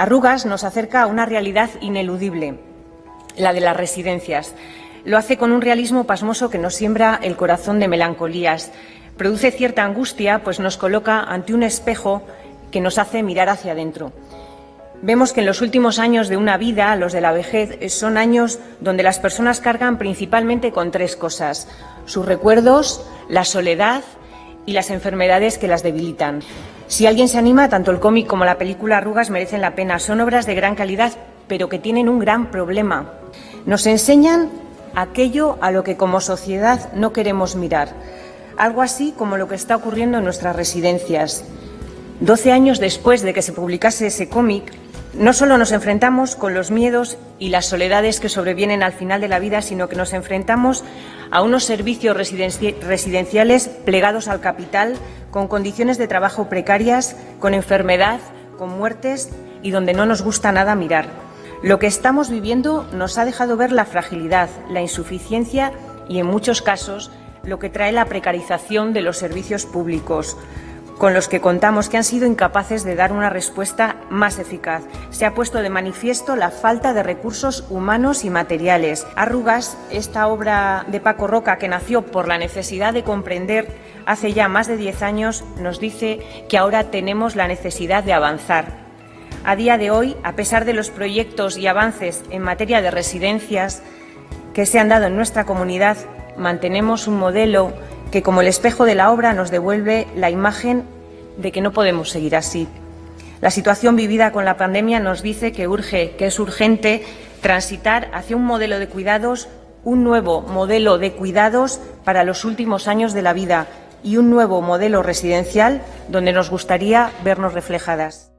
Arrugas nos acerca a una realidad ineludible, la de las residencias. Lo hace con un realismo pasmoso que nos siembra el corazón de melancolías. Produce cierta angustia, pues nos coloca ante un espejo que nos hace mirar hacia adentro. Vemos que en los últimos años de una vida, los de la vejez, son años donde las personas cargan principalmente con tres cosas, sus recuerdos, la soledad y las enfermedades que las debilitan. Si alguien se anima, tanto el cómic como la película Arrugas merecen la pena. Son obras de gran calidad, pero que tienen un gran problema. Nos enseñan aquello a lo que como sociedad no queremos mirar. Algo así como lo que está ocurriendo en nuestras residencias. Doce años después de que se publicase ese cómic, no solo nos enfrentamos con los miedos y las soledades que sobrevienen al final de la vida, sino que nos enfrentamos a unos servicios residenciales plegados al capital, con condiciones de trabajo precarias, con enfermedad, con muertes y donde no nos gusta nada mirar. Lo que estamos viviendo nos ha dejado ver la fragilidad, la insuficiencia y, en muchos casos, lo que trae la precarización de los servicios públicos, con los que contamos que han sido incapaces de dar una respuesta más eficaz. Se ha puesto de manifiesto la falta de recursos humanos y materiales. Arrugas, esta obra de Paco Roca que nació por la necesidad de comprender hace ya más de diez años, nos dice que ahora tenemos la necesidad de avanzar. A día de hoy, a pesar de los proyectos y avances en materia de residencias que se han dado en nuestra comunidad, mantenemos un modelo que como el espejo de la obra nos devuelve la imagen de que no podemos seguir así. La situación vivida con la pandemia nos dice que urge, que es urgente transitar hacia un modelo de cuidados, un nuevo modelo de cuidados para los últimos años de la vida y un nuevo modelo residencial donde nos gustaría vernos reflejadas.